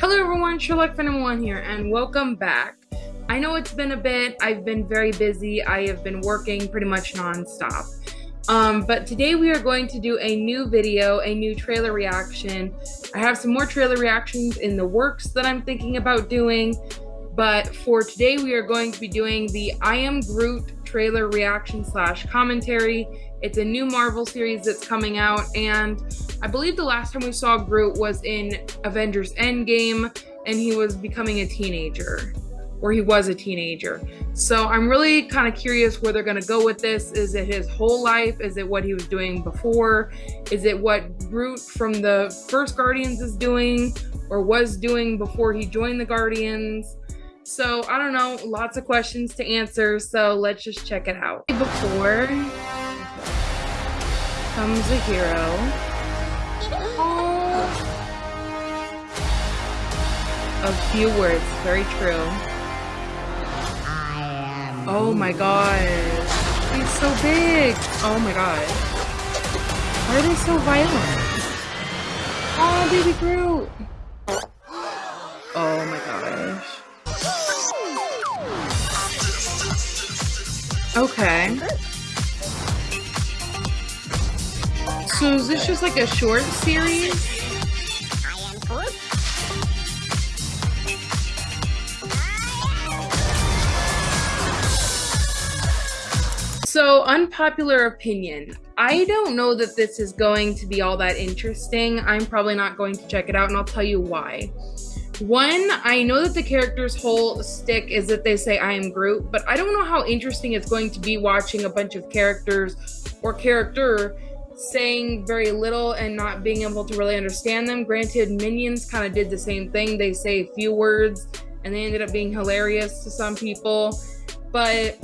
Hello everyone, Sherlock Phantom 1 here, and welcome back. I know it's been a bit, I've been very busy, I have been working pretty much non-stop. Um, but today we are going to do a new video, a new trailer reaction. I have some more trailer reactions in the works that I'm thinking about doing, but for today we are going to be doing the I Am Groot trailer reaction slash commentary. It's a new Marvel series that's coming out, and I believe the last time we saw Groot was in Avengers Endgame, and he was becoming a teenager, or he was a teenager. So I'm really kind of curious where they're going to go with this. Is it his whole life? Is it what he was doing before? Is it what Groot from the first Guardians is doing, or was doing before he joined the Guardians? So I don't know, lots of questions to answer. So let's just check it out. Before comes a hero. A few words, very true. Oh my god. He's so big. Oh my god. Why are they so violent? Oh, baby Groot. Oh my gosh. Okay. So is this just like a short series? So, unpopular opinion. I don't know that this is going to be all that interesting. I'm probably not going to check it out, and I'll tell you why. One, I know that the character's whole stick is that they say I am Groot, but I don't know how interesting it's going to be watching a bunch of characters or character saying very little and not being able to really understand them. Granted, Minions kind of did the same thing. They say a few words and they ended up being hilarious to some people. But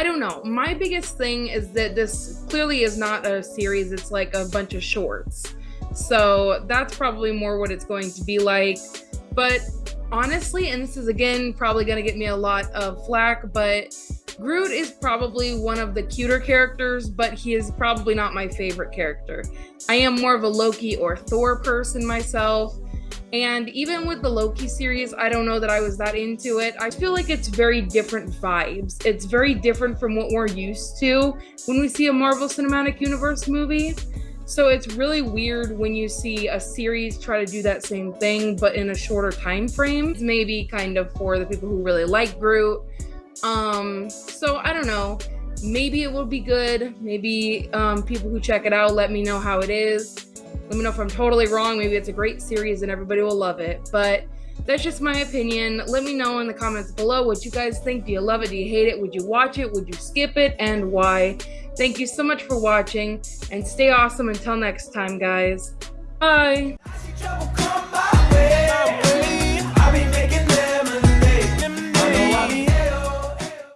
I don't know. My biggest thing is that this clearly is not a series, it's like a bunch of shorts. So that's probably more what it's going to be like. But honestly, and this is again probably going to get me a lot of flack, but Groot is probably one of the cuter characters, but he is probably not my favorite character. I am more of a Loki or Thor person myself. And even with the Loki series, I don't know that I was that into it. I feel like it's very different vibes. It's very different from what we're used to when we see a Marvel Cinematic Universe movie. So it's really weird when you see a series try to do that same thing, but in a shorter time frame. Maybe kind of for the people who really like Groot. Um, so I don't know. Maybe it will be good. Maybe um, people who check it out let me know how it is. Let me know if I'm totally wrong. Maybe it's a great series and everybody will love it. But that's just my opinion. Let me know in the comments below what you guys think. Do you love it? Do you hate it? Would you watch it? Would you skip it? And why? Thank you so much for watching and stay awesome until next time, guys. Bye.